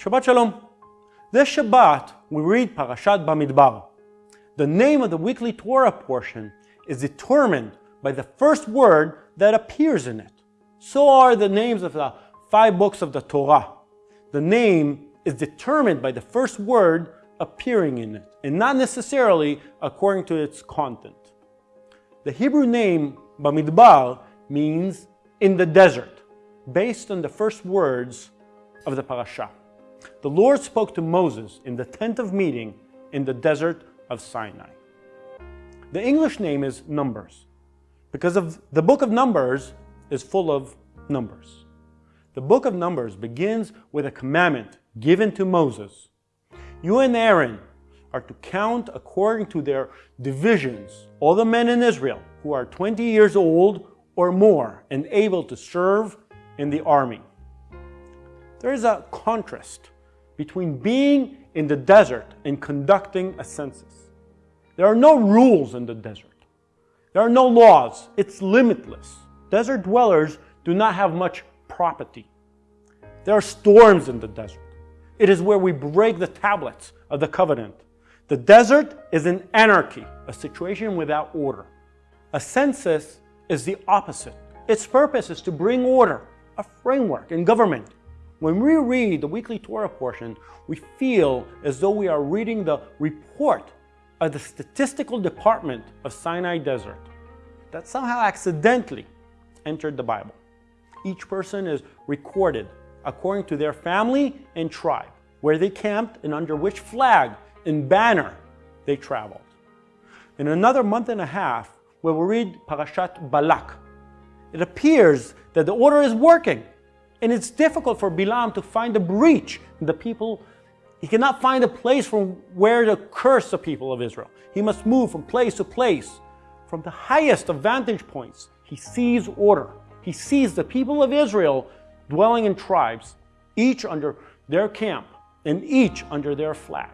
Shabbat Shalom. This Shabbat, we read Parashat Bamidbar. The name of the weekly Torah portion is determined by the first word that appears in it. So are the names of the five books of the Torah. The name is determined by the first word appearing in it, and not necessarily according to its content. The Hebrew name Bamidbar means in the desert, based on the first words of the parasha. The Lord spoke to Moses in the tent of meeting in the desert of Sinai. The English name is Numbers, because of the book of Numbers is full of numbers. The book of Numbers begins with a commandment given to Moses. You and Aaron are to count according to their divisions all the men in Israel who are 20 years old or more and able to serve in the army. There is a contrast between being in the desert and conducting a census. There are no rules in the desert. There are no laws. It's limitless. Desert dwellers do not have much property. There are storms in the desert. It is where we break the tablets of the covenant. The desert is an anarchy, a situation without order. A census is the opposite. Its purpose is to bring order, a framework in government. When we read the weekly Torah portion, we feel as though we are reading the report of the statistical department of Sinai Desert that somehow accidentally entered the Bible. Each person is recorded according to their family and tribe, where they camped and under which flag and banner they traveled. In another month and a half, when we will read Parashat Balak. It appears that the order is working, and it's difficult for Bilam to find a breach in the people. He cannot find a place from where to curse the people of Israel. He must move from place to place. From the highest of vantage points, he sees order. He sees the people of Israel dwelling in tribes, each under their camp and each under their flag.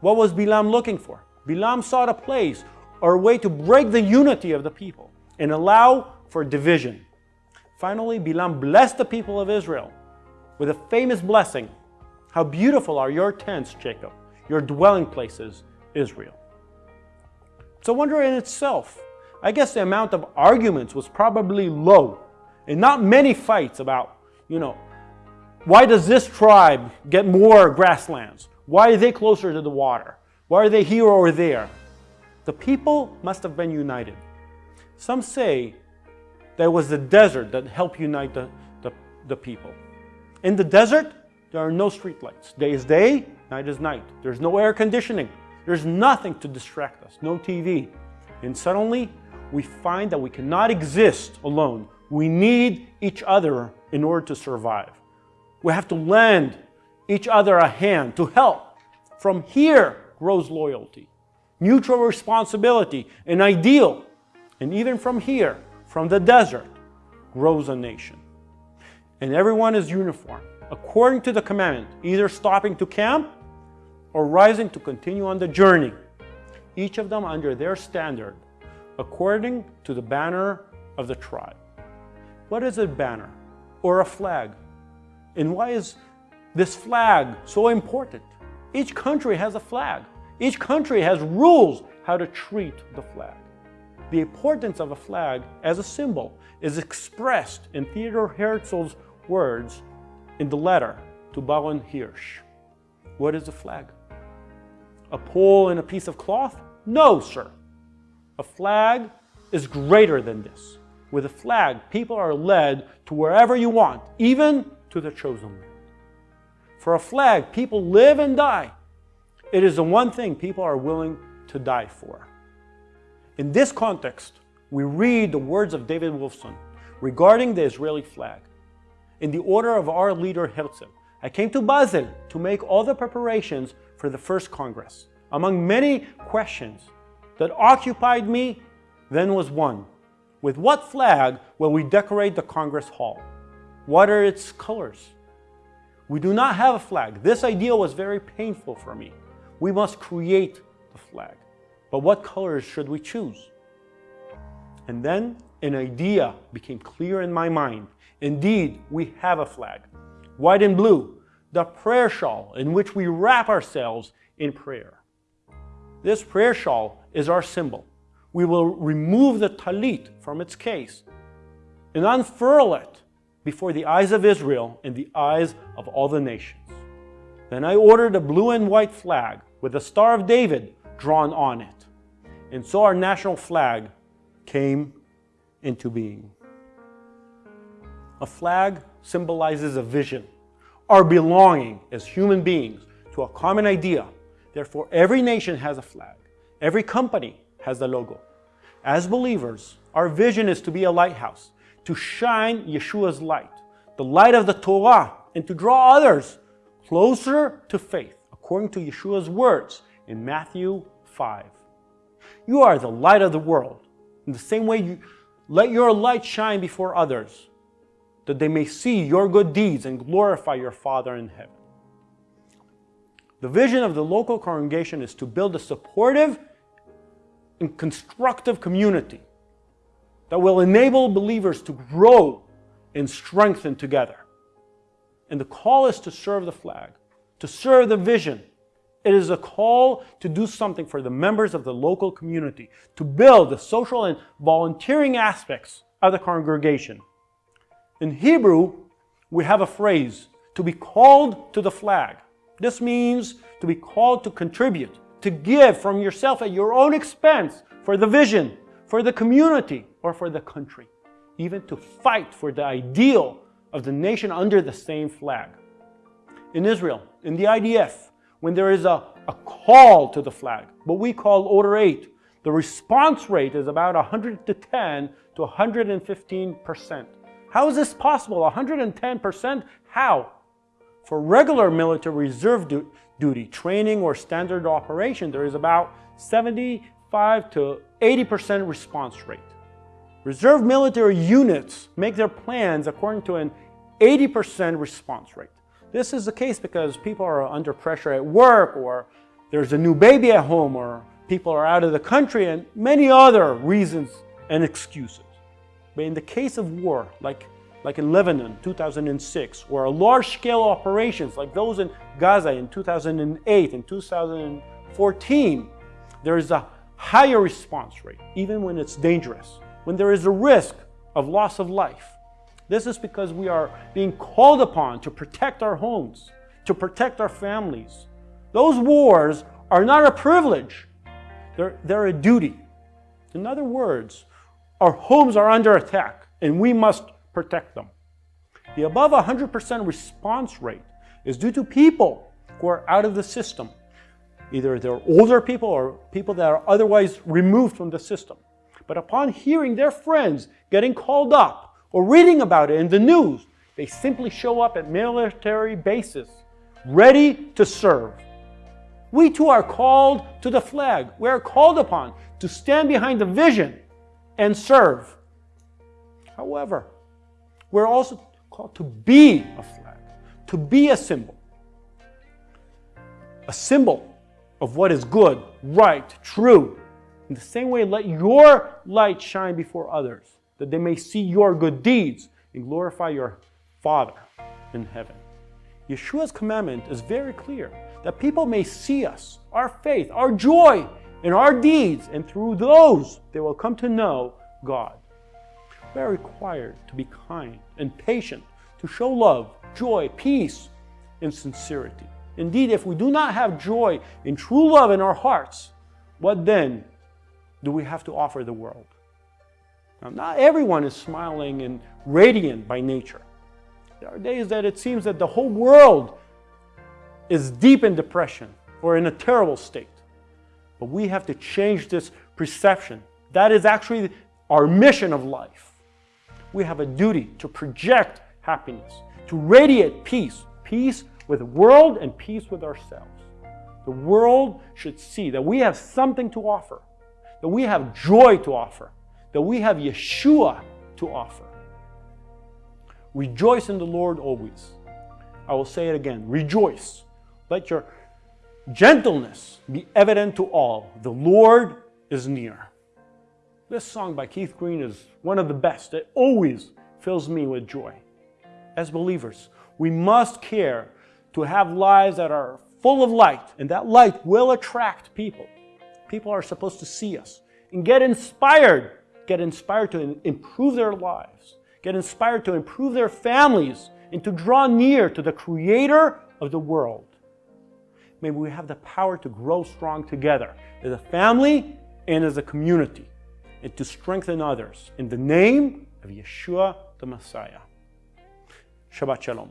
What was Bilam looking for? Bilam sought a place or a way to break the unity of the people and allow for division. Finally, Bilam blessed the people of Israel with a famous blessing. How beautiful are your tents, Jacob, your dwelling places, Israel. It's a wonder in itself. I guess the amount of arguments was probably low and not many fights about you know, why does this tribe get more grasslands? Why are they closer to the water? Why are they here or there? The people must have been united. Some say it was the desert that helped unite the, the, the people. In the desert, there are no streetlights. Day is day, night is night. There's no air conditioning. There's nothing to distract us, no TV. And suddenly, we find that we cannot exist alone. We need each other in order to survive. We have to lend each other a hand to help. From here grows loyalty, mutual responsibility, an ideal. And even from here, from the desert, grows a nation. And everyone is uniform, according to the commandment, either stopping to camp or rising to continue on the journey, each of them under their standard, according to the banner of the tribe. What is a banner? or a flag. And why is this flag so important? Each country has a flag. Each country has rules how to treat the flag. The importance of a flag as a symbol is expressed in Theodor Herzl's words in the letter to Baron Hirsch. What is a flag? A pole and a piece of cloth? No, sir. A flag is greater than this. With a flag, people are led to wherever you want, even to the chosen land. For a flag, people live and die. It is the one thing people are willing to die for. In this context, we read the words of David Wolfson regarding the Israeli flag. In the order of our leader Herzl, I came to Basel to make all the preparations for the first Congress. Among many questions that occupied me then was one. With what flag will we decorate the Congress Hall? What are its colors? We do not have a flag. This idea was very painful for me. We must create the flag. But what colors should we choose? And then an idea became clear in my mind. Indeed, we have a flag. White and blue. the prayer shawl in which we wrap ourselves in prayer. This prayer shawl is our symbol. We will remove the talit from its case and unfurl it before the eyes of Israel and the eyes of all the nations. Then I ordered a blue and white flag with the Star of David drawn on it. And so our national flag came into being. A flag symbolizes a vision, our belonging as human beings to a common idea. Therefore, every nation has a flag. Every company has a logo. As believers, our vision is to be a lighthouse, to shine Yeshua's light, the light of the Torah, and to draw others closer to faith, according to Yeshua's words in Matthew 5. You are the light of the world. In the same way, you let your light shine before others, that they may see your good deeds and glorify your Father in heaven. The vision of the local congregation is to build a supportive and constructive community that will enable believers to grow and strengthen together. And the call is to serve the flag, to serve the vision. It is a call to do something for the members of the local community, to build the social and volunteering aspects of the congregation. In Hebrew, we have a phrase, to be called to the flag. This means to be called to contribute, to give from yourself at your own expense for the vision, for the community, or for the country, even to fight for the ideal of the nation under the same flag. In Israel, in the IDF, when there is a, a call to the flag, what we call Order 8, the response rate is about 110 to 115%. How is this possible? 110%? How? For regular military reserve du duty, training, or standard operation, there is about 75 to 80% response rate. Reserve military units make their plans according to an 80% response rate. This is the case because people are under pressure at work or there's a new baby at home or people are out of the country and many other reasons and excuses. But in the case of war, like like in Lebanon 2006, or large-scale operations like those in Gaza in 2008 and 2014, there is a higher response rate, even when it's dangerous, when there is a risk of loss of life. This is because we are being called upon to protect our homes, to protect our families. Those wars are not a privilege, they're, they're a duty. In other words, our homes are under attack and we must protect them. The above 100% response rate is due to people who are out of the system. Either they're older people or people that are otherwise removed from the system. But upon hearing their friends getting called up or reading about it in the news, they simply show up at military bases, ready to serve. We too are called to the flag. We are called upon to stand behind the vision and serve. However, we're also called to be a flag, to be a symbol. A symbol of what is good, right, true. In the same way, let your light shine before others, that they may see your good deeds and glorify your Father in heaven. Yeshua's commandment is very clear that people may see us, our faith, our joy, and our deeds, and through those they will come to know God we are required to be kind and patient, to show love, joy, peace, and sincerity. Indeed, if we do not have joy and true love in our hearts, what then do we have to offer the world? Now, not everyone is smiling and radiant by nature. There are days that it seems that the whole world is deep in depression or in a terrible state. But we have to change this perception. That is actually our mission of life we have a duty to project happiness, to radiate peace, peace with the world and peace with ourselves. The world should see that we have something to offer, that we have joy to offer, that we have Yeshua to offer. Rejoice in the Lord always. I will say it again rejoice. Let your gentleness be evident to all. The Lord is near. This song by Keith Green is one of the best. It always fills me with joy. As believers, we must care to have lives that are full of light, and that light will attract people. People are supposed to see us and get inspired, get inspired to improve their lives, get inspired to improve their families, and to draw near to the creator of the world. May we have the power to grow strong together as a family and as a community and to strengthen others in the name of Yeshua the Messiah. Shabbat Shalom.